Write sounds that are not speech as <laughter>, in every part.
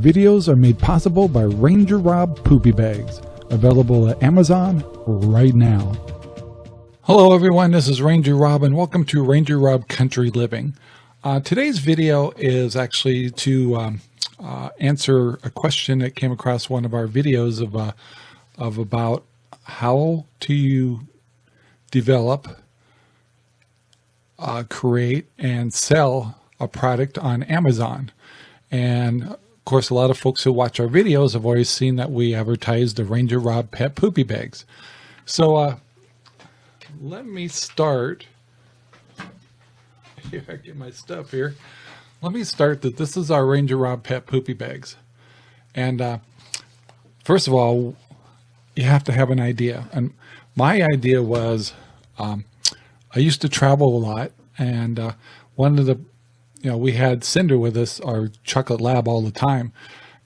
Videos are made possible by Ranger Rob Poopy Bags, available at Amazon right now. Hello everyone, this is Ranger Rob and welcome to Ranger Rob Country Living. Uh, today's video is actually to um, uh, answer a question that came across one of our videos of, uh, of about how do you develop, uh, create, and sell a product on Amazon. And course, a lot of folks who watch our videos have always seen that we advertise the Ranger Rob Pet Poopy Bags. So uh, let me start. <laughs> Here, I get my stuff here. Let me start that this is our Ranger Rob Pet Poopy Bags. And uh, first of all, you have to have an idea. And my idea was um, I used to travel a lot and uh, one of the you know, we had Cinder with us, our chocolate lab all the time.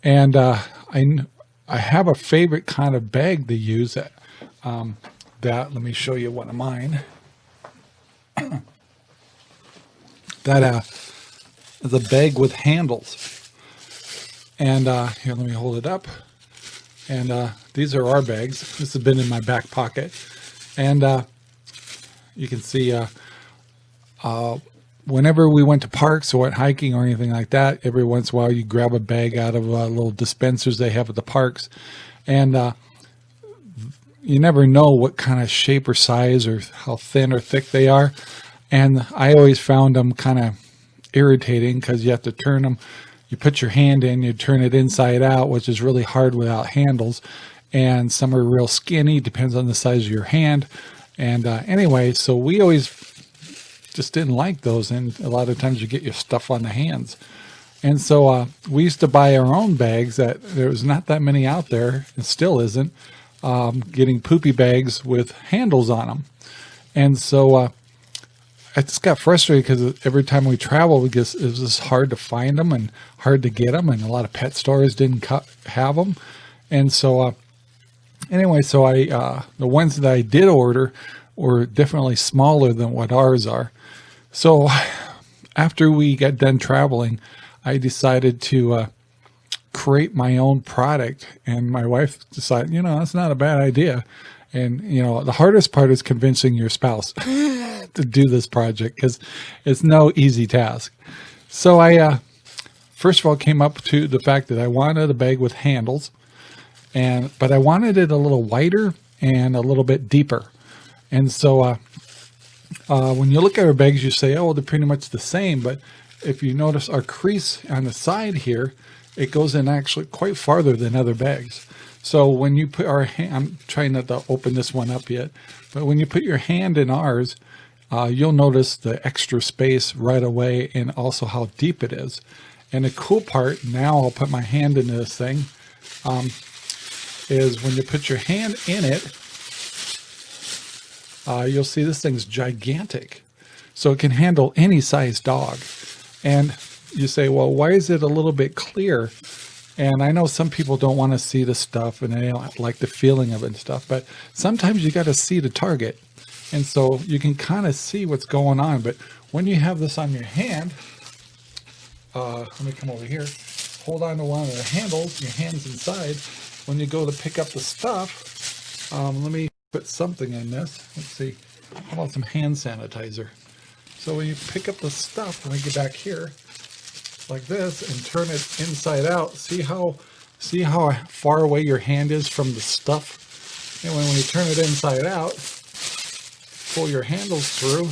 And uh, I, I have a favorite kind of bag to use that, um, that, let me show you one of mine. <clears throat> that uh, is a bag with handles. And uh, here, let me hold it up. And uh, these are our bags. This has been in my back pocket. And uh, you can see uh, uh, whenever we went to parks or went hiking or anything like that, every once in a while you grab a bag out of uh, little dispensers they have at the parks. And uh, you never know what kind of shape or size or how thin or thick they are. And I always found them kind of irritating because you have to turn them. You put your hand in, you turn it inside out, which is really hard without handles. And some are real skinny, depends on the size of your hand. And uh, anyway, so we always just didn't like those. And a lot of times you get your stuff on the hands. And so uh, we used to buy our own bags that there was not that many out there. and still isn't um, getting poopy bags with handles on them. And so uh, I just got frustrated because every time we traveled, it was just hard to find them and hard to get them. And a lot of pet stores didn't have them. And so uh, anyway, so I, uh, the ones that I did order were definitely smaller than what ours are. So after we got done traveling, I decided to uh, create my own product. And my wife decided, you know, that's not a bad idea. And, you know, the hardest part is convincing your spouse <laughs> to do this project because it's no easy task. So I, uh, first of all, came up to the fact that I wanted a bag with handles and, but I wanted it a little wider and a little bit deeper. And so, uh, uh, when you look at our bags, you say, oh, they're pretty much the same. But if you notice our crease on the side here, it goes in actually quite farther than other bags. So when you put our hand, I'm trying not to open this one up yet, but when you put your hand in ours, uh, you'll notice the extra space right away and also how deep it is. And the cool part, now I'll put my hand into this thing, um, is when you put your hand in it, uh, you'll see this thing's gigantic. So it can handle any size dog. And you say, well, why is it a little bit clear? And I know some people don't want to see the stuff and they don't like the feeling of it and stuff, but sometimes you got to see the target. And so you can kind of see what's going on. But when you have this on your hand, uh, let me come over here, hold on to one of the handles, your hand's inside. When you go to pick up the stuff, um, let me put something in this. Let's see. How about some hand sanitizer? So when you pick up the stuff, when I get back here, like this, and turn it inside out, see how see how far away your hand is from the stuff? And when, when you turn it inside out, pull your handles through,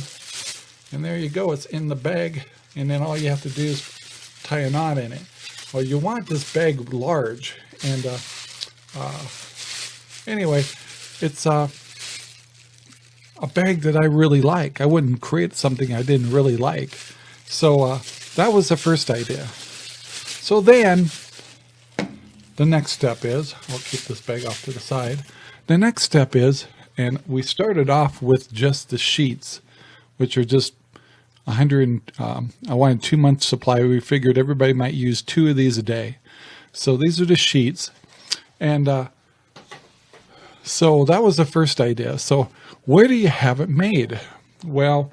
and there you go. It's in the bag, and then all you have to do is tie a knot in it. Well, you want this bag large, and uh, uh, anyway, it's uh, a bag that I really like. I wouldn't create something I didn't really like. So uh, that was the first idea. So then the next step is, I'll keep this bag off to the side. The next step is, and we started off with just the sheets, which are just 100, um, I wanted two months supply. We figured everybody might use two of these a day. So these are the sheets. And uh, so that was the first idea. So where do you have it made? Well,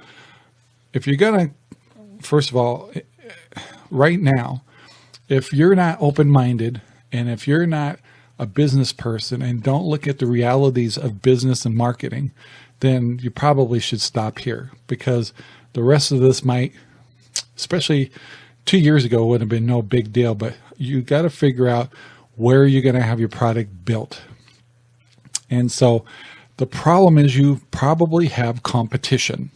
if you're going to, first of all, eh, right now, if you're not open-minded and if you're not a business person and don't look at the realities of business and marketing, then you probably should stop here because the rest of this might, especially two years ago would have been no big deal, but you got to figure out where you're going to have your product built. And so the problem is you probably have competition.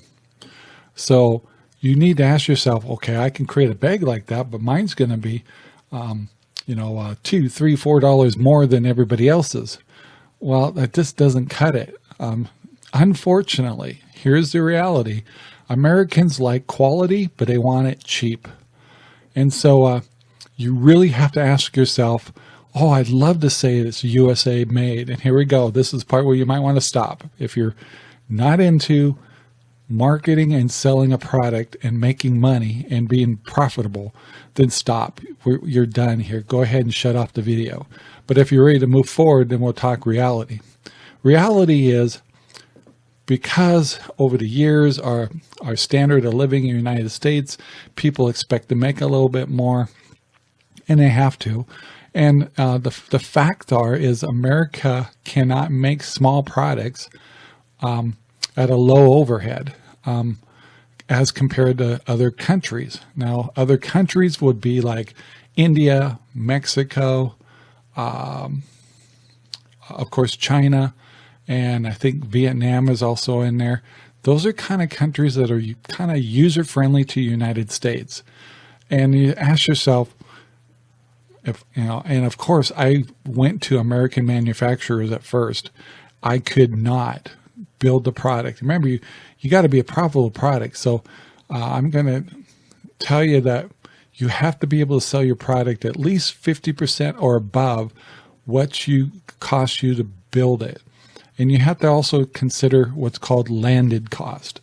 So you need to ask yourself, okay, I can create a bag like that, but mine's going to be, um, you know, uh, two, three, four dollars more than everybody else's. Well, that just doesn't cut it. Um, unfortunately, here's the reality. Americans like quality, but they want it cheap. And so uh, you really have to ask yourself, oh, I'd love to say it's USA made. And here we go. This is part where you might want to stop. If you're not into marketing and selling a product and making money and being profitable, then stop. We're, you're done here. Go ahead and shut off the video. But if you're ready to move forward, then we'll talk reality. Reality is because over the years, our, our standard of living in the United States, people expect to make a little bit more and they have to. And uh, the, the fact are is America cannot make small products um, at a low overhead um, as compared to other countries. Now, other countries would be like India, Mexico, um, of course, China, and I think Vietnam is also in there. Those are kind of countries that are kind of user friendly to United States. And you ask yourself, if you know, and of course I went to American manufacturers at first. I could not build the product. Remember, you, you got to be a profitable product. So uh, I'm going to tell you that you have to be able to sell your product at least 50% or above what you cost you to build it. And you have to also consider what's called landed cost.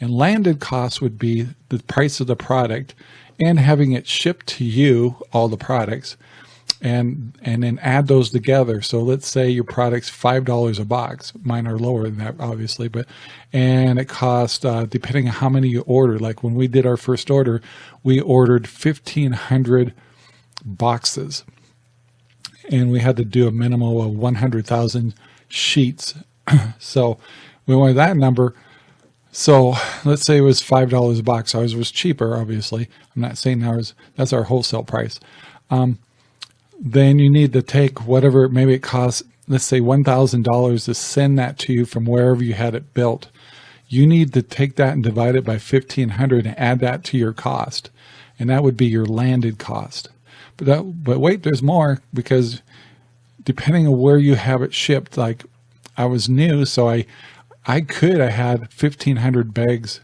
And landed cost would be the price of the product and having it shipped to you, all the products, and and then add those together. So let's say your product's five dollars a box. Mine are lower than that, obviously, but and it cost uh, depending on how many you order. Like when we did our first order, we ordered fifteen hundred boxes, and we had to do a minimum of one hundred thousand sheets. <clears throat> so we wanted that number. So let's say it was $5 a box. Ours was cheaper, obviously. I'm not saying ours, that's our wholesale price. Um, then you need to take whatever, maybe it costs, let's say $1,000 to send that to you from wherever you had it built. You need to take that and divide it by 1500 and add that to your cost. And that would be your landed cost. But that, but wait, there's more because depending on where you have it shipped, like I was new, so I, I could, have had 1500 bags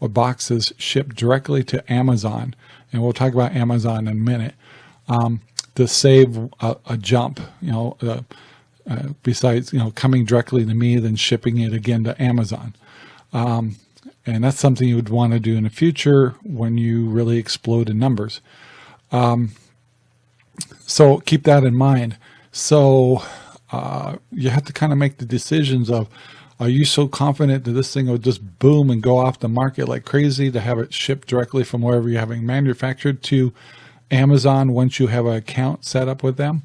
or boxes shipped directly to Amazon. And we'll talk about Amazon in a minute. Um, to save a, a jump, you know, uh, uh, besides, you know, coming directly to me, then shipping it again to Amazon. Um, and that's something you would want to do in the future when you really explode in numbers. Um, so keep that in mind. So uh, you have to kind of make the decisions of, are you so confident that this thing will just boom and go off the market like crazy to have it shipped directly from wherever you're having manufactured to Amazon once you have an account set up with them?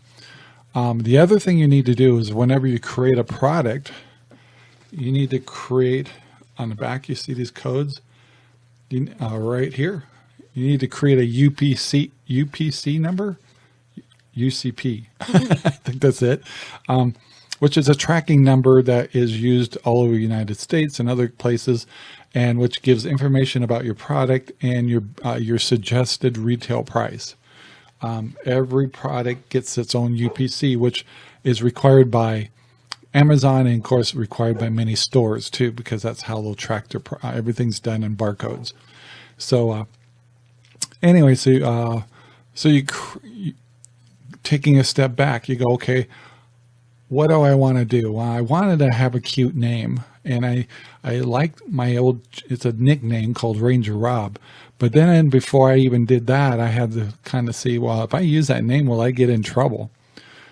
Um, the other thing you need to do is whenever you create a product, you need to create on the back, you see these codes you, uh, right here. You need to create a UPC, UPC number UCP. <laughs> I think that's it. Um, which is a tracking number that is used all over the United States and other places, and which gives information about your product and your uh, your suggested retail price. Um, every product gets its own UPC, which is required by Amazon and of course required by many stores too, because that's how they'll track their, uh, everything's done in barcodes. So uh, anyway, so, uh, so you, taking a step back, you go, okay, what do I want to do? Well, I wanted to have a cute name and I, I liked my old, it's a nickname called Ranger Rob. But then before I even did that, I had to kind of see, well, if I use that name, will I get in trouble?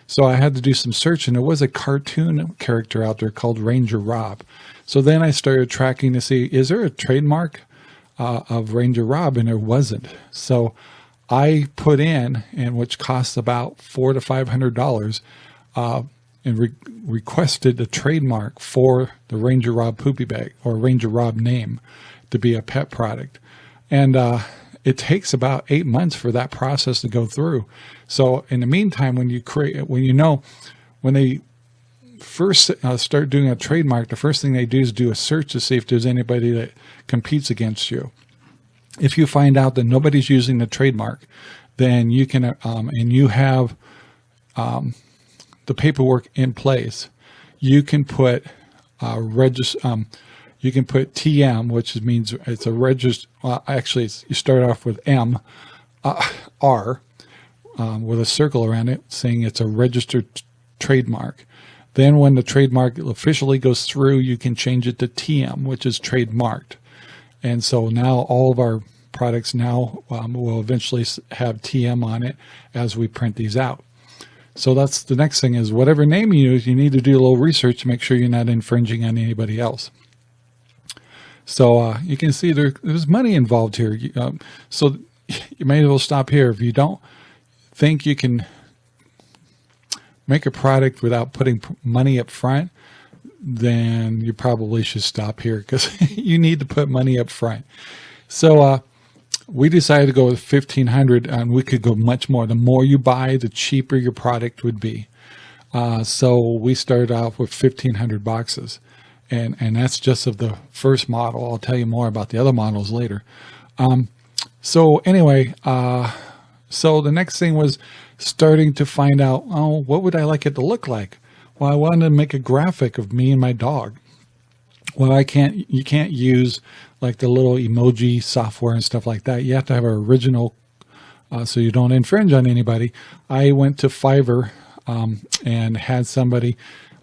So I had to do some search and there was a cartoon character out there called Ranger Rob. So then I started tracking to see, is there a trademark uh, of Ranger Rob? And there wasn't. So I put in, and which costs about four to five hundred dollars, uh, and re requested a trademark for the Ranger Rob poopy bag or Ranger Rob name to be a pet product. And uh, it takes about eight months for that process to go through. So in the meantime, when you create, when you know, when they first uh, start doing a trademark, the first thing they do is do a search to see if there's anybody that competes against you. If you find out that nobody's using the trademark, then you can, um, and you have um, the paperwork in place, you can put uh, register, um, you can put TM, which means it's a register. Well, actually, you start off with M, uh, R, um, with a circle around it saying it's a registered trademark. Then when the trademark officially goes through, you can change it to TM, which is trademarked. And so now all of our products now um, will eventually have TM on it as we print these out. So that's the next thing is whatever name you use, you need to do a little research to make sure you're not infringing on anybody else. So uh, you can see there, there's money involved here. Um, so <laughs> you may as well stop here. If you don't think you can make a product without putting money up front, then you probably should stop here because <laughs> you need to put money up front. So uh, we decided to go with 1500 and we could go much more. The more you buy, the cheaper your product would be. Uh, so we started off with 1500 boxes and, and that's just of the first model. I'll tell you more about the other models later. Um, so anyway, uh, so the next thing was starting to find out, oh, what would I like it to look like? Well, I wanted to make a graphic of me and my dog. Well, I can't, you can't use like the little emoji software and stuff like that. You have to have an original uh, so you don't infringe on anybody. I went to Fiverr um, and had somebody,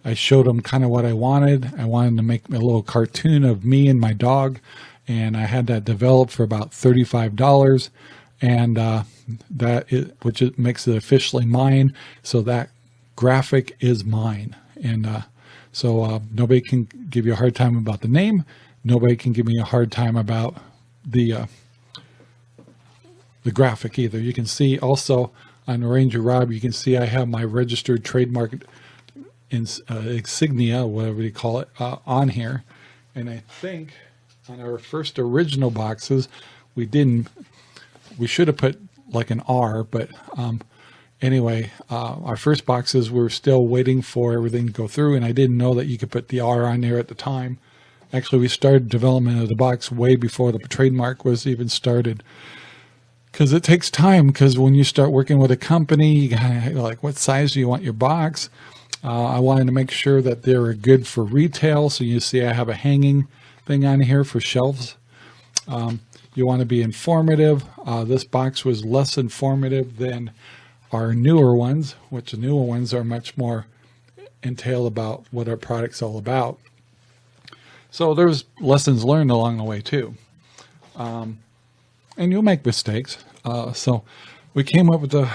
I showed them kind of what I wanted. I wanted to make a little cartoon of me and my dog and I had that developed for about $35 and uh, which makes it officially mine. So that graphic is mine. And uh, so uh, nobody can give you a hard time about the name. Nobody can give me a hard time about the uh, the graphic either. You can see also on Ranger Rob, you can see I have my registered trademark uh, insignia, whatever you call it, uh, on here. And I think on our first original boxes, we didn't, we should have put like an R, but um, anyway, uh, our first boxes were still waiting for everything to go through and I didn't know that you could put the R on there at the time. Actually, we started development of the box way before the trademark was even started because it takes time because when you start working with a company, you gotta, like what size do you want your box? Uh, I wanted to make sure that they're good for retail. So you see I have a hanging thing on here for shelves. Um, you want to be informative. Uh, this box was less informative than our newer ones, which the newer ones are much more entail about what our product's all about. So there's lessons learned along the way too. Um, and you'll make mistakes. Uh, so we came up with a,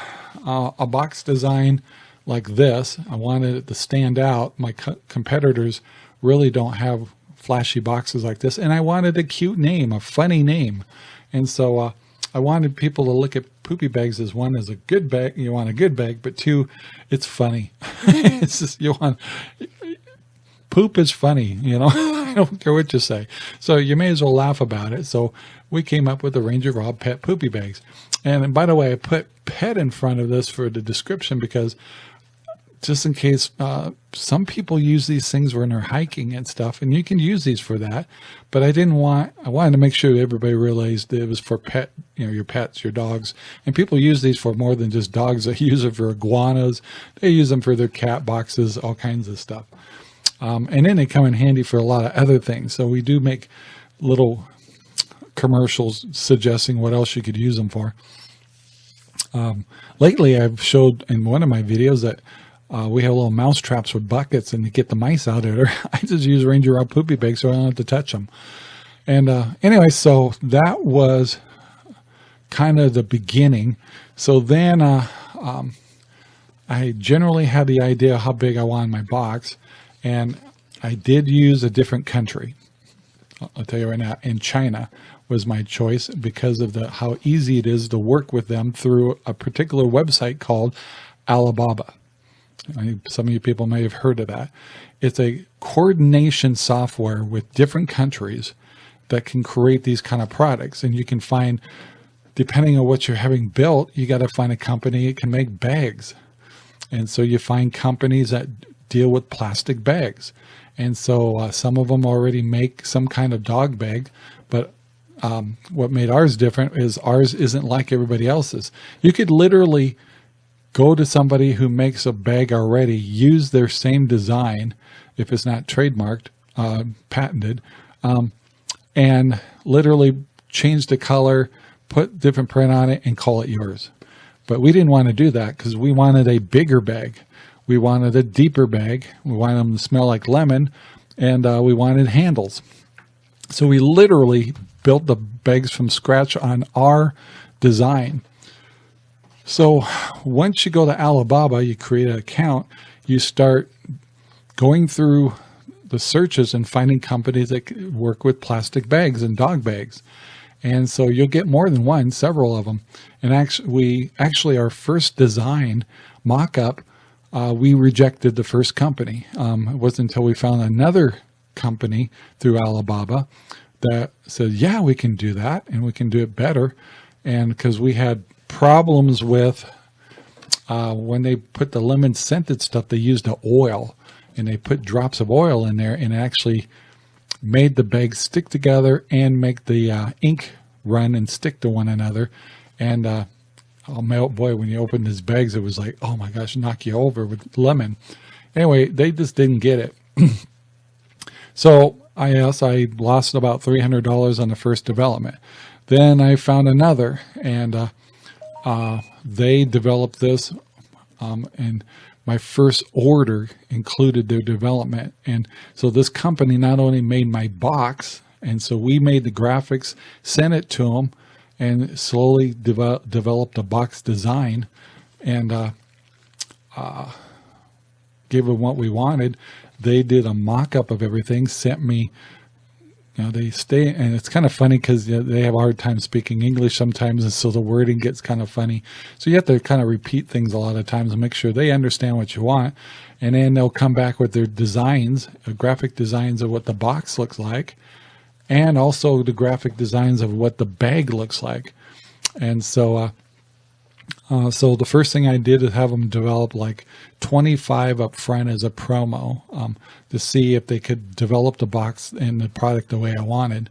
uh, a box design like this. I wanted it to stand out. My co competitors really don't have flashy boxes like this. And I wanted a cute name, a funny name. And so uh, I wanted people to look at poopy bags as one as a good bag. You want a good bag, but two, it's funny. <laughs> it's just, you want, poop is funny, you know, <laughs> I don't care what you say. So you may as well laugh about it. So we came up with the Ranger Rob Pet Poopy Bags. And by the way, I put pet in front of this for the description because just in case uh, some people use these things when they're hiking and stuff and you can use these for that but I didn't want I wanted to make sure that everybody realized that it was for pet you know your pets your dogs and people use these for more than just dogs. <laughs> They use it for iguanas. They use them for their cat boxes all kinds of stuff. Um, and then they come in handy for a lot of other things. So we do make little commercials suggesting what else you could use them for. Um, lately I've showed in one of my videos that uh, we have little mouse traps with buckets and to get the mice out of there, <laughs> I just use Ranger Rob poopy bags so I don't have to touch them. And uh, anyway, so that was kind of the beginning. So then uh, um, I generally had the idea how big I wanted my box. And I did use a different country. I'll tell you right now, in China, was my choice because of the how easy it is to work with them through a particular website called Alibaba. I, some of you people may have heard of that. It's a coordination software with different countries that can create these kind of products. And you can find, depending on what you're having built, you got to find a company that can make bags. And so you find companies that deal with plastic bags. And so uh, some of them already make some kind of dog bag, but um, what made ours different is ours isn't like everybody else's. You could literally go to somebody who makes a bag already, use their same design, if it's not trademarked, uh, patented, um, and literally change the color, put different print on it and call it yours. But we didn't want to do that because we wanted a bigger bag. We wanted a deeper bag. We wanted them to smell like lemon and uh, we wanted handles. So we literally built the bags from scratch on our design. So once you go to Alibaba, you create an account, you start going through the searches and finding companies that work with plastic bags and dog bags. And so you'll get more than one, several of them. And actually, we actually our first design mock-up, uh, we rejected the first company. Um, it wasn't until we found another company through Alibaba that said, yeah, we can do that and we can do it better. And because we had problems with uh, when they put the lemon scented stuff, they used the oil and they put drops of oil in there and actually made the bags stick together and make the uh, ink run and stick to one another. And uh, oh boy, when you opened his bags, it was like, oh my gosh, knock you over with lemon. Anyway, they just didn't get it. <clears throat> so I guess I lost about $300 on the first development. Then I found another and uh, they developed this um, and my first order included their development. And so this company not only made my box, and so we made the graphics, sent it to them, and slowly developed a box design and uh, uh, gave them what we wanted. They did a mock-up of everything, sent me you know, they stay, and it's kind of funny because they have a hard time speaking English sometimes, and so the wording gets kind of funny. So you have to kind of repeat things a lot of times and make sure they understand what you want. And then they'll come back with their designs, uh, graphic designs of what the box looks like, and also the graphic designs of what the bag looks like. And so uh, uh, so the first thing I did is have them develop like 25 up front as a promo um, to see if they could develop the box and the product the way I wanted.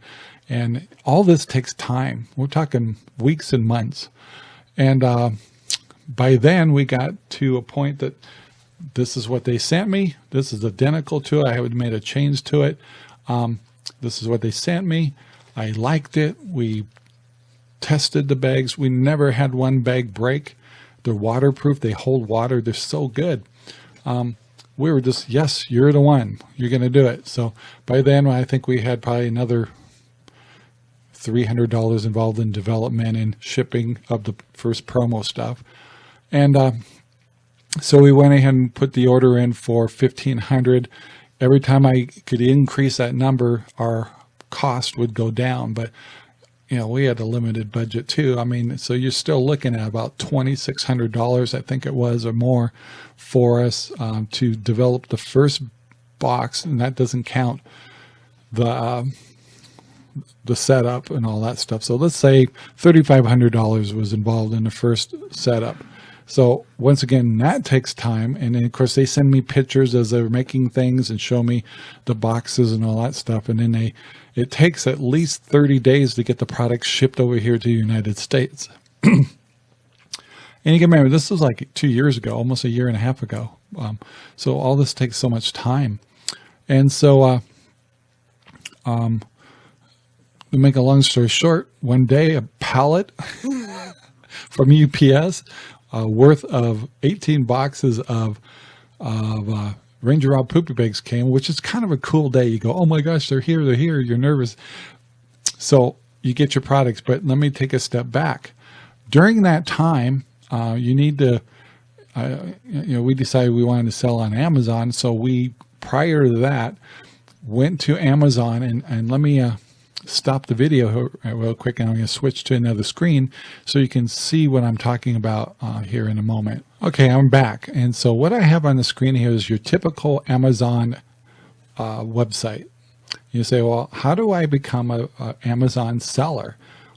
And all this takes time. We're talking weeks and months. And uh, by then we got to a point that this is what they sent me. This is identical to it. I had made a change to it. Um, this is what they sent me. I liked it. We tested the bags. We never had one bag break. They're waterproof. They hold water. They're so good. Um, we were just, yes, you're the one. You're going to do it. So by then, I think we had probably another $300 involved in development and shipping of the first promo stuff. And uh, so we went ahead and put the order in for 1500 Every time I could increase that number, our cost would go down. But you know, we had a limited budget too. I mean, so you're still looking at about $2,600, I think it was, or more for us um, to develop the first box. And that doesn't count the, um, the setup and all that stuff. So let's say $3,500 was involved in the first setup. So once again, that takes time. And then of course they send me pictures as they're making things and show me the boxes and all that stuff. And then they, it takes at least 30 days to get the product shipped over here to the United States. and you can remember, this was like two years ago, almost a year and a half ago. Um, so all this takes so much time. And so, uh, um, to make a long story short, one day a pallet <laughs> from UPS uh, worth of 18 boxes of, of uh, Ranger Rob poopy bags came, which is kind of a cool day. You go, oh my gosh, they're here, they're here. You're nervous. So you get your products, but let me take a step back. During that time, uh, you need to, uh, you know, we decided we wanted to sell on Amazon. So we, prior to that, went to Amazon and, and let me, uh, stop the video real quick and I'm going to switch to another screen so you can see what I'm talking about uh, here in a moment. Okay, I'm back. And so what I have on the screen here is your typical Amazon uh, website. You say, well, how do I become a, a Amazon seller?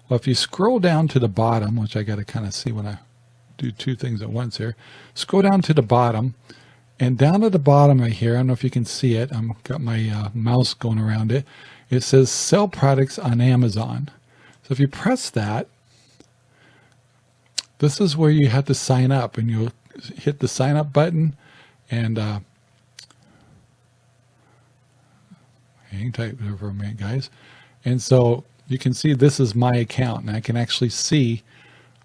Well, if you scroll down to the bottom, which I got to kind of see when I do two things at once here, scroll down to the bottom and down at the bottom right here, I don't know if you can see it. I've got my uh, mouse going around it. It says sell products on Amazon. So if you press that, this is where you have to sign up and you'll hit the sign up button and uh, hang tight there for a minute guys. And so you can see this is my account and I can actually see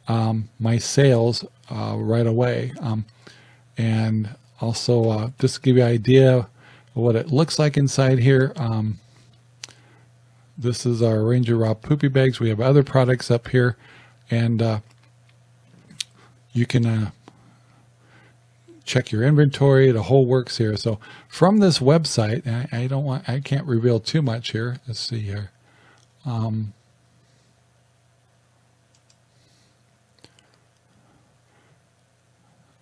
um, my sales uh, right away. Um, and also uh, just give you an idea of what it looks like inside here. Um, this is our Ranger Rob Poopy Bags. We have other products up here and uh, you can uh, check your inventory. The whole works here. So from this website, I, I, don't want, I can't reveal too much here. Let's see here. Um,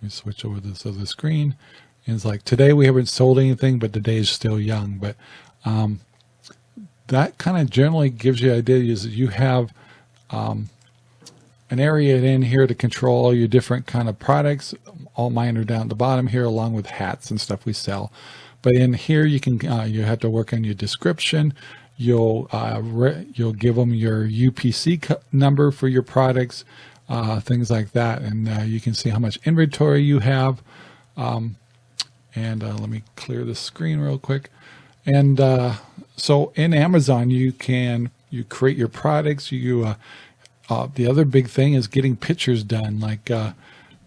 let me switch over to this other screen. And it's like today we haven't sold anything, but the day is still young. But um, that kind of generally gives you an idea is you have um, an area in here to control all your different kind of products. All mine are down at the bottom here, along with hats and stuff we sell. But in here, you can uh, you have to work on your description. You'll uh, you'll give them your UPC number for your products, uh, things like that, and uh, you can see how much inventory you have. Um, and uh, let me clear the screen real quick. And uh, so in Amazon, you can you create your products. You uh, the other big thing is getting pictures done. Like uh,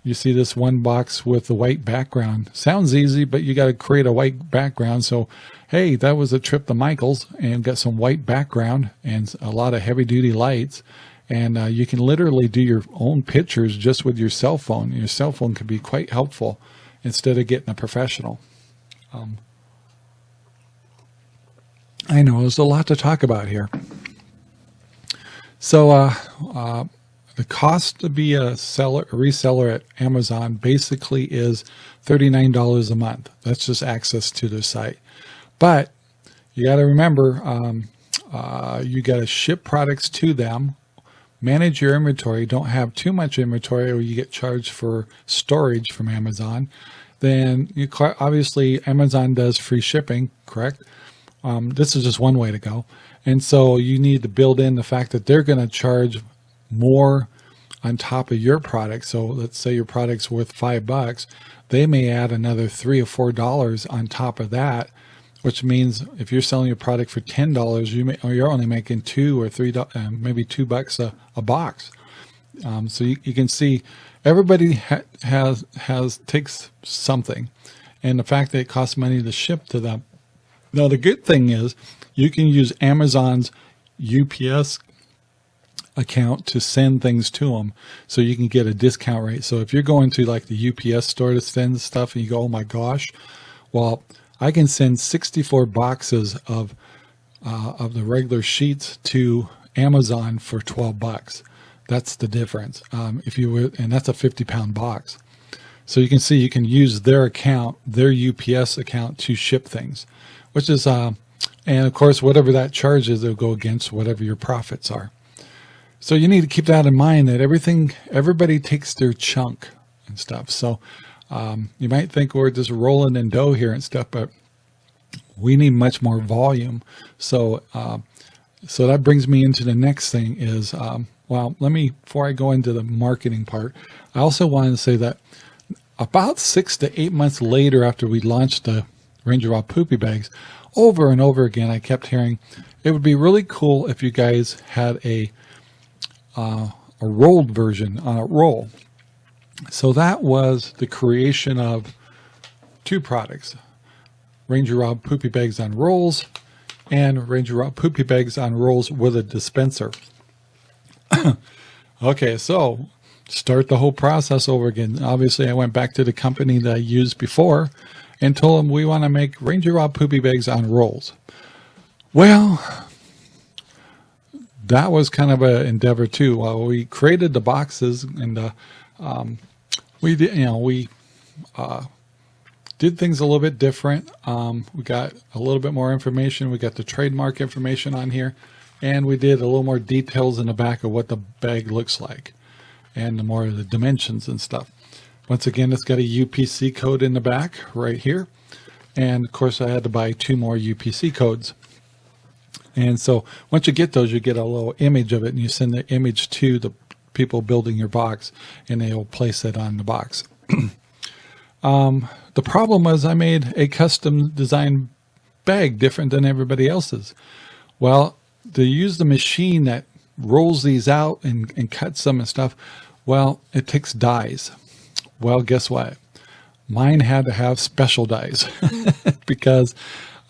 you see this one box with the white background. Sounds easy, but you got to create a white background. So, hey, that was a trip to Michael's and got some white background and a lot of heavy duty lights. And uh, you can literally do your own pictures just with your cell phone. Your cell phone can be quite helpful instead of getting a professional. Um, I know there's a lot to talk about here. So uh, uh, the cost to be a seller, a reseller at Amazon basically is $39 a month. That's just access to their site. But you got to remember, um, uh, you got to ship products to them, manage your inventory, don't have too much inventory or you get charged for storage from Amazon. Then you obviously Amazon does free shipping, correct? Um, this is just one way to go. And so you need to build in the fact that they're going to charge more on top of your product. So let's say your product's worth five bucks. They may add another three or four dollars on top of that, which means if you're selling your product for ten dollars, you may, or you're only making two or three, uh, maybe two bucks a, a box. Um, so you, you, can see everybody ha has has takes something, and the fact that it costs money to ship to them. Now the good thing is you can use Amazon's UPS account to send things to them so you can get a discount rate. So if you're going to like the UPS store to send stuff and you go, oh my gosh, well, I can send 64 boxes of, uh, of the regular sheets to Amazon for 12 bucks. That's the difference. Um, if you were, and that's a 50 pound box. So you can see you can use their account, their UPS account to ship things, which is, uh, and of course, whatever that charge is, it'll go against whatever your profits are. So you need to keep that in mind that everything, everybody takes their chunk and stuff. So um, you might think we're just rolling in dough here and stuff, but we need much more volume. So, uh, so that brings me into the next thing is, um, well, let me, before I go into the marketing part, I also wanted to say that about six to eight months later after we launched the Ranger Rob Poopy Bags, over and over again, I kept hearing, it would be really cool if you guys had a, uh, a rolled version on a roll. So that was the creation of two products, Ranger Rob Poopy Bags on rolls and Ranger Rob Poopy Bags on rolls with a dispenser. <coughs> okay, so start the whole process over again. Obviously, I went back to the company that I used before and told them we want to make Ranger Rob poopy bags on rolls. Well, that was kind of an endeavor too. We created the boxes and uh, um, we did, you know, we uh, did things a little bit different. Um, we got a little bit more information. We got the trademark information on here and we did a little more details in the back of what the bag looks like and the more of the dimensions and stuff. Once again, it's got a UPC code in the back right here. And of course I had to buy two more UPC codes. And so once you get those, you get a little image of it and you send the image to the people building your box and they will place it on the box. <clears throat> um, the problem was I made a custom design bag different than everybody else's. Well, to use the machine that rolls these out and, and cuts them and stuff, well, it takes dies. Well, guess what? Mine had to have special dies <laughs> because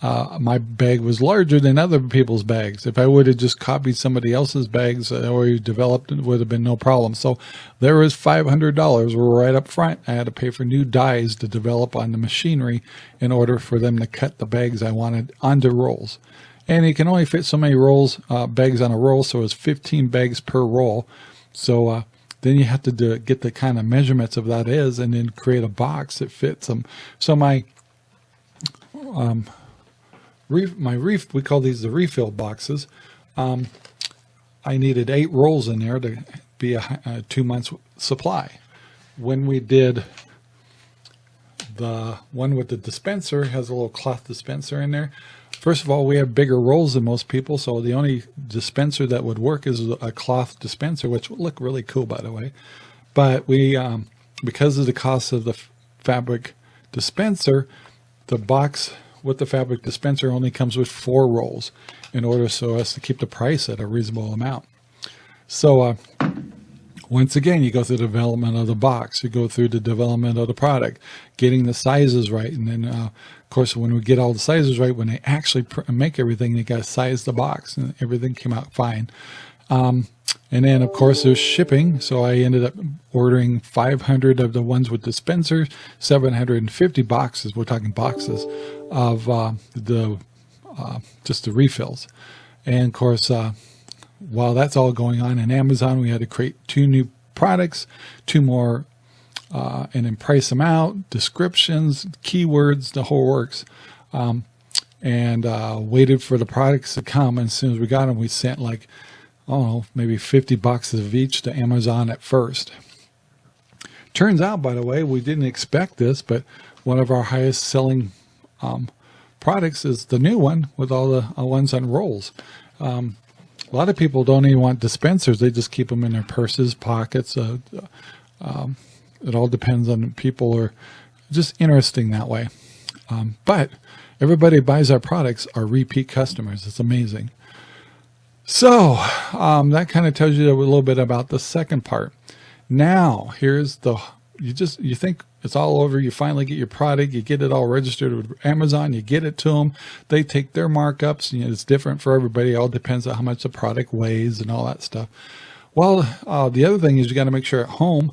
uh, my bag was larger than other people's bags. If I would have just copied somebody else's bags or developed, it would have been no problem. So there was $500 right up front. I had to pay for new dies to develop on the machinery in order for them to cut the bags I wanted onto rolls. And you can only fit so many rolls, uh, bags on a roll. So it's 15 bags per roll. So uh, then you have to do, get the kind of measurements of that is and then create a box that fits them. So my um, my reef, we call these the refill boxes. Um, I needed eight rolls in there to be a, a two months supply. When we did the one with the dispenser has a little cloth dispenser in there. First of all, we have bigger rolls than most people, so the only dispenser that would work is a cloth dispenser, which will look really cool, by the way. But we, um, because of the cost of the fabric dispenser, the box with the fabric dispenser only comes with four rolls in order so as to keep the price at a reasonable amount. So uh, once again, you go through the development of the box, you go through the development of the product, getting the sizes right. And then, uh, of course, when we get all the sizes right, when they actually make everything, they got to size the box and everything came out fine. Um, and then of course there's shipping. So I ended up ordering 500 of the ones with dispensers, 750 boxes, we're talking boxes of uh, the, uh, just the refills. And of course, uh, while that's all going on in Amazon, we had to create two new products, two more, uh, and then price them out, descriptions, keywords, the whole works. Um, and uh, waited for the products to come. And as soon as we got them, we sent like oh, maybe 50 boxes of each to Amazon at first. Turns out, by the way, we didn't expect this, but one of our highest selling um, products is the new one with all the uh, ones on rolls. Um, a lot of people don't even want dispensers. They just keep them in their purses, pockets. Uh, um, it all depends on people are just interesting that way. Um, but everybody buys our products are repeat customers. It's amazing. So um, that kind of tells you a little bit about the second part. Now here's the, you just, you think it's all over. You finally get your product, you get it all registered with Amazon, you get it to them. They take their markups and it's different for everybody. It all depends on how much the product weighs and all that stuff. Well, uh, the other thing is you got to make sure at home,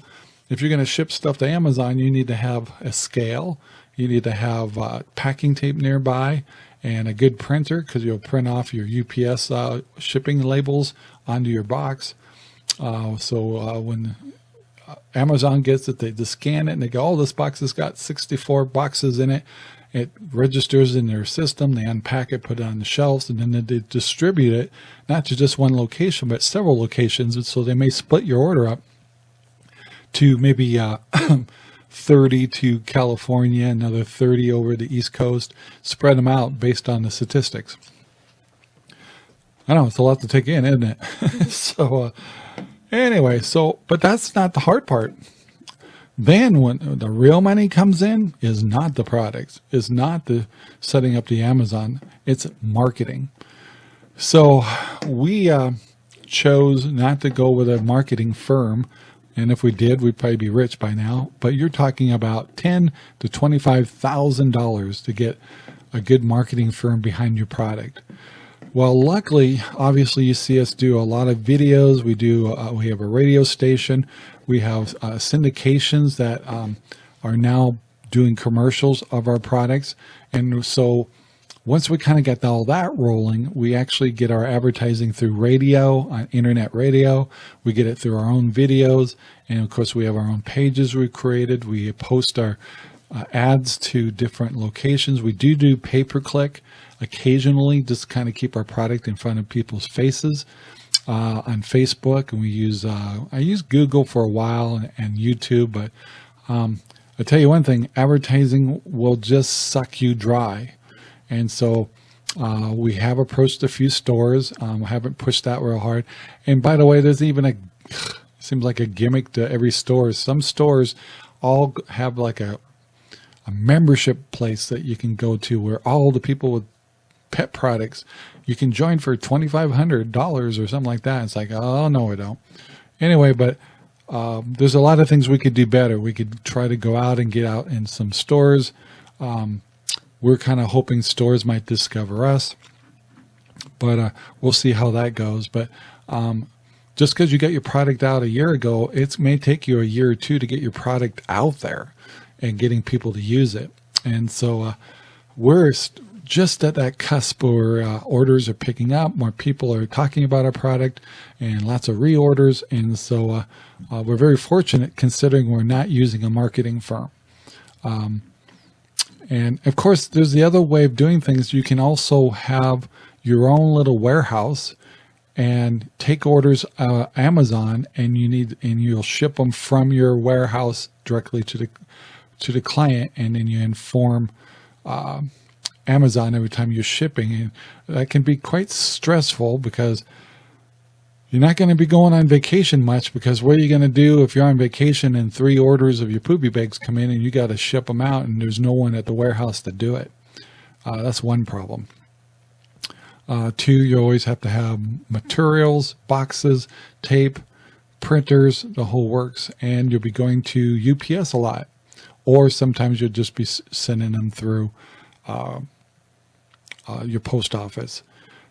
if you're going to ship stuff to Amazon, you need to have a scale. You need to have uh, packing tape nearby and a good printer because you'll print off your UPS uh, shipping labels onto your box. Uh, so uh, when Amazon gets it, they just scan it and they go, oh, this box has got 64 boxes in it. It registers in their system. They unpack it, put it on the shelves, and then they distribute it, not to just one location, but several locations. And so they may split your order up to maybe uh, <clears throat> 30 to California, another 30 over the East Coast, spread them out based on the statistics. I know it's a lot to take in, isn't it? <laughs> so, uh, anyway, so, but that's not the hard part. Then when the real money comes in is not the products, is not the setting up the Amazon, it's marketing. So we uh, chose not to go with a marketing firm and if we did, we'd probably be rich by now. But you're talking about ten to twenty-five thousand dollars to get a good marketing firm behind your product. Well, luckily, obviously, you see us do a lot of videos. We do. Uh, we have a radio station. We have uh, syndications that um, are now doing commercials of our products, and so once we kind of get all that rolling, we actually get our advertising through radio, on internet radio. We get it through our own videos. And of course, we have our own pages we created. We post our uh, ads to different locations. We do do pay-per-click occasionally, just kind of keep our product in front of people's faces. Uh, on Facebook and we use, uh, I used Google for a while and, and YouTube, but um, I'll tell you one thing, advertising will just suck you dry. And so uh, we have approached a few stores. Um, haven't pushed that real hard. And by the way, there's even a, <sighs> seems like a gimmick to every store. Some stores all have like a, a membership place that you can go to where all the people with pet products, you can join for $2,500 or something like that. It's like, oh, no, I don't. Anyway, but um, there's a lot of things we could do better. We could try to go out and get out in some stores. Um, we're kind of hoping stores might discover us, but uh, we'll see how that goes. But um, just because you got your product out a year ago, it may take you a year or two to get your product out there and getting people to use it. And so uh, we're just at that cusp where uh, orders are picking up, more people are talking about our product and lots of reorders. And so uh, uh, we're very fortunate considering we're not using a marketing firm. Um, and of course, there's the other way of doing things. You can also have your own little warehouse and take orders uh, Amazon and you need and you'll ship them from your warehouse directly to the to the client and then you inform uh, Amazon every time you're shipping and that can be quite stressful because you're not going to be going on vacation much because what are you going to do if you're on vacation and three orders of your poopy bags come in and you got to ship them out and there's no one at the warehouse to do it. Uh, that's one problem. Uh, two, you always have to have materials, boxes, tape, printers, the whole works, and you'll be going to UPS a lot. Or sometimes you'll just be sending them through uh, uh, your post office.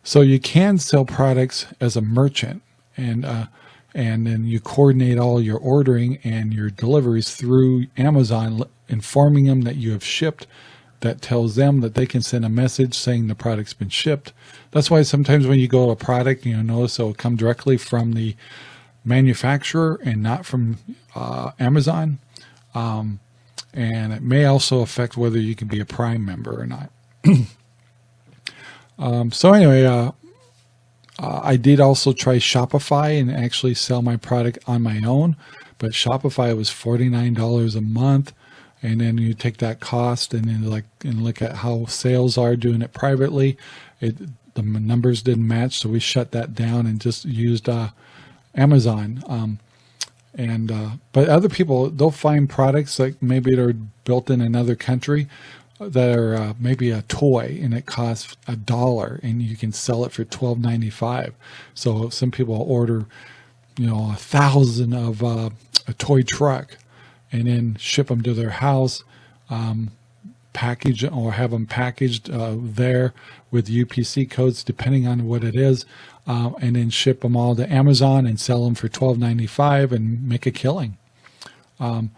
So you can sell products as a merchant and uh, and then you coordinate all your ordering and your deliveries through Amazon, informing them that you have shipped. That tells them that they can send a message saying the product's been shipped. That's why sometimes when you go to a product, you know, notice it'll come directly from the manufacturer and not from uh, Amazon. Um, and it may also affect whether you can be a Prime member or not. <clears throat> um, so anyway, uh, uh, I did also try Shopify and actually sell my product on my own, but Shopify was $49 a month. And then you take that cost and then like, and look at how sales are doing it privately. It, the numbers didn't match. So we shut that down and just used, uh, Amazon. Um, and, uh, but other people, they'll find products like maybe they're built in another country that are uh, maybe a toy and it costs a dollar and you can sell it for twelve ninety five. So some people order, you know, a thousand of uh, a toy truck and then ship them to their house, um, package or have them packaged uh, there with UPC codes, depending on what it is, uh, and then ship them all to Amazon and sell them for twelve ninety five and make a killing. Um,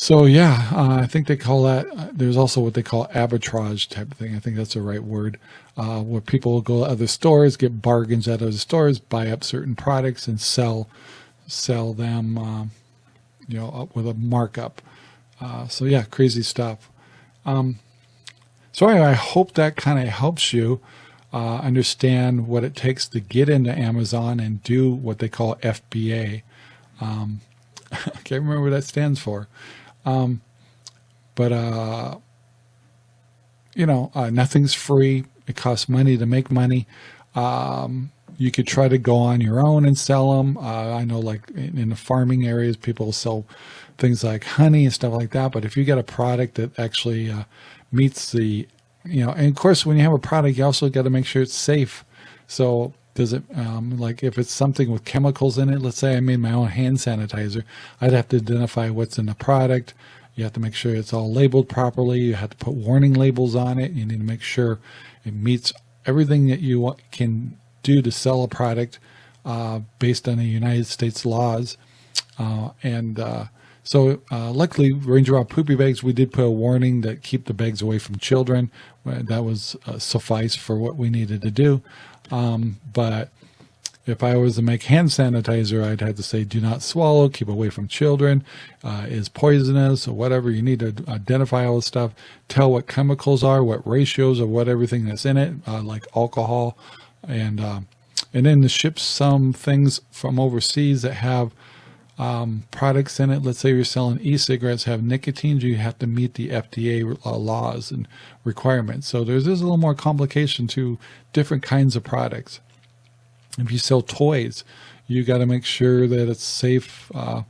so yeah, uh, I think they call that, uh, there's also what they call arbitrage type of thing. I think that's the right word, uh, where people go to other stores, get bargains out of the stores, buy up certain products and sell, sell them, uh, you know, with a markup. Uh, so yeah, crazy stuff. Um, so anyway, I hope that kind of helps you uh, understand what it takes to get into Amazon and do what they call FBA. Um, <laughs> I can't remember what that stands for. Um, but, uh, you know, uh, nothing's free. It costs money to make money. Um, you could try to go on your own and sell them. Uh, I know like in, in, the farming areas, people sell things like honey and stuff like that. But if you get a product that actually uh, meets the, you know, and of course, when you have a product, you also got to make sure it's safe. So does it, um, like if it's something with chemicals in it, let's say I made my own hand sanitizer, I'd have to identify what's in the product. You have to make sure it's all labeled properly. You have to put warning labels on it. You need to make sure it meets everything that you can do to sell a product uh, based on the United States laws. Uh, and uh, So uh, luckily, Ranger Rob poopy bags, we did put a warning that keep the bags away from children. That was uh, suffice for what we needed to do. Um, but if I was to make hand sanitizer, I'd have to say, do not swallow, keep away from children, uh, is poisonous or whatever. You need to identify all the stuff, tell what chemicals are, what ratios of what everything that's in it, uh, like alcohol. And, uh, and then to ship some things from overseas that have um, products in it. Let's say you're selling e-cigarettes have nicotine, you have to meet the FDA uh, laws and requirements. So there's, there's a little more complication to different kinds of products. If you sell toys, you got to make sure that it's safe uh,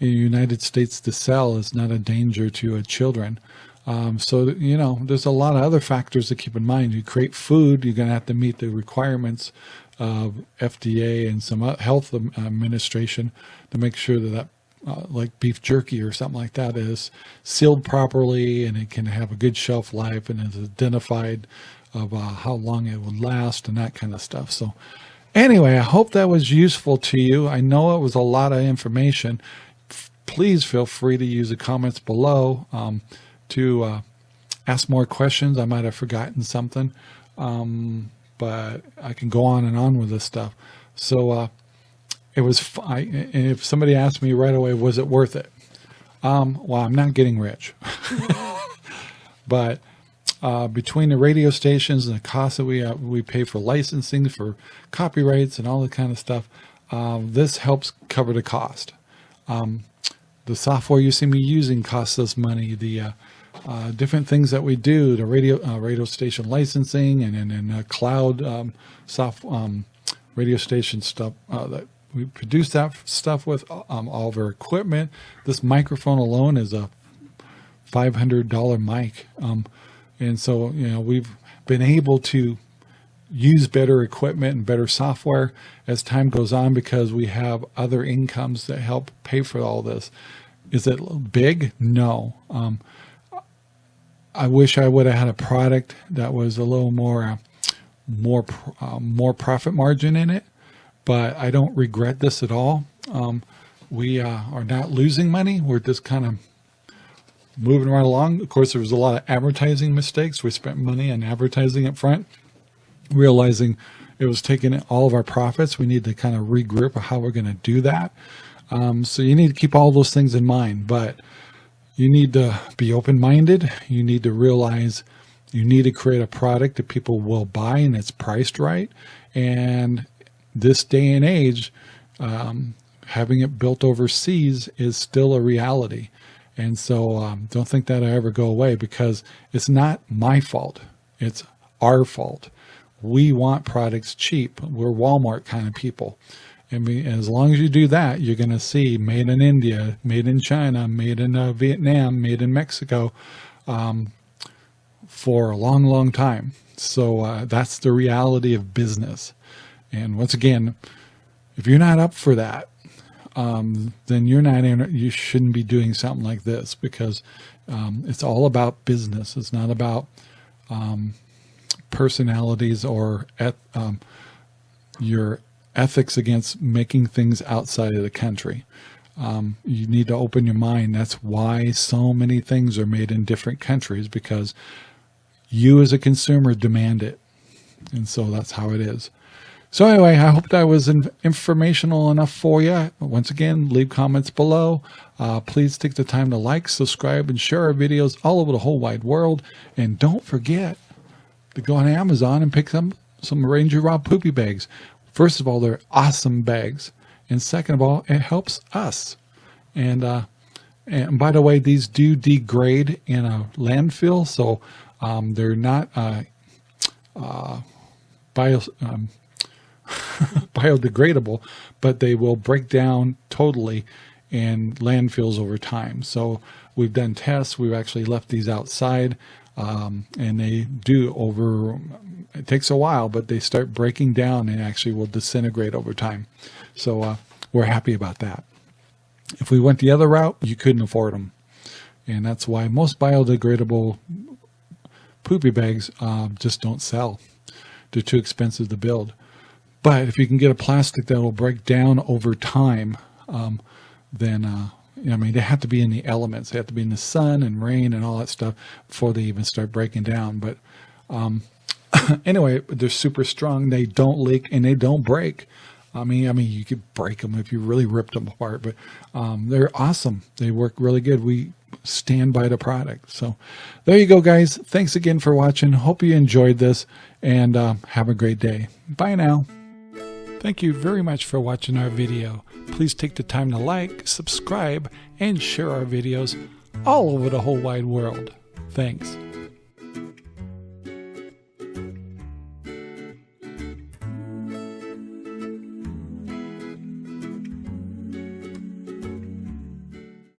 in the United States to sell. It's not a danger to uh, children. Um, so, you know, there's a lot of other factors to keep in mind. You create food, you're going to have to meet the requirements of FDA and some health administration to make sure that that uh, like beef jerky or something like that is sealed properly and it can have a good shelf life and is identified of uh, how long it would last and that kind of stuff. So anyway, I hope that was useful to you. I know it was a lot of information. Please feel free to use the comments below um, to uh, ask more questions. I might have forgotten something. Um, but I can go on and on with this stuff. So uh, it was, I, if somebody asked me right away, was it worth it? Um, well, I'm not getting rich, <laughs> but uh, between the radio stations and the cost that we uh, we pay for licensing, for copyrights and all that kind of stuff, um, this helps cover the cost. Um, the software you see me using costs us money. The uh, different things that we do, the radio uh, radio station licensing and and uh, cloud um, soft um, radio station stuff uh, that we produce that stuff with um, all of our equipment. This microphone alone is a $500 mic. Um, and so, you know, we've been able to use better equipment and better software as time goes on because we have other incomes that help pay for all this. Is it big? No. Um, I wish I would have had a product that was a little more, uh, more, uh, more profit margin in it, but I don't regret this at all. Um, we uh, are not losing money. We're just kind of moving right along. Of course, there was a lot of advertising mistakes. We spent money on advertising up front, realizing it was taking all of our profits. We need to kind of regroup how we're going to do that. Um, so you need to keep all those things in mind, but you need to be open-minded. You need to realize you need to create a product that people will buy and it's priced right. And this day and age, um, having it built overseas is still a reality. And so um, don't think that I ever go away because it's not my fault. It's our fault. We want products cheap. We're Walmart kind of people. And as long as you do that, you're going to see made in India, made in China, made in uh, Vietnam, made in Mexico um, for a long, long time. So uh, that's the reality of business. And once again, if you're not up for that, um, then you're not in, you shouldn't be doing something like this because um, it's all about business. It's not about um, personalities or um, your ethics against making things outside of the country. Um, you need to open your mind. That's why so many things are made in different countries because you as a consumer demand it. And so that's how it is. So anyway, I hope that was informational enough for you. Once again, leave comments below. Uh, please take the time to like, subscribe, and share our videos all over the whole wide world. And don't forget to go on Amazon and pick some, some Ranger Rob Poopy Bags. First of all, they're awesome bags. And second of all, it helps us. And, uh, and by the way, these do degrade in a landfill. So um, they're not uh, uh, bio, um, <laughs> biodegradable, but they will break down totally in landfills over time. So we've done tests. We've actually left these outside um, and they do over, it takes a while, but they start breaking down and actually will disintegrate over time. So uh, we're happy about that. If we went the other route, you couldn't afford them. And that's why most biodegradable poopy bags uh, just don't sell. They're too expensive to build. But if you can get a plastic that will break down over time, um, then uh, I mean, they have to be in the elements. They have to be in the sun and rain and all that stuff before they even start breaking down. But um, <laughs> anyway, they're super strong. They don't leak and they don't break. I mean, I mean, you could break them if you really ripped them apart, but um, they're awesome. They work really good. We stand by the product. So there you go, guys. Thanks again for watching. Hope you enjoyed this and uh, have a great day. Bye now. Thank you very much for watching our video. Please take the time to like, subscribe, and share our videos all over the whole wide world. Thanks.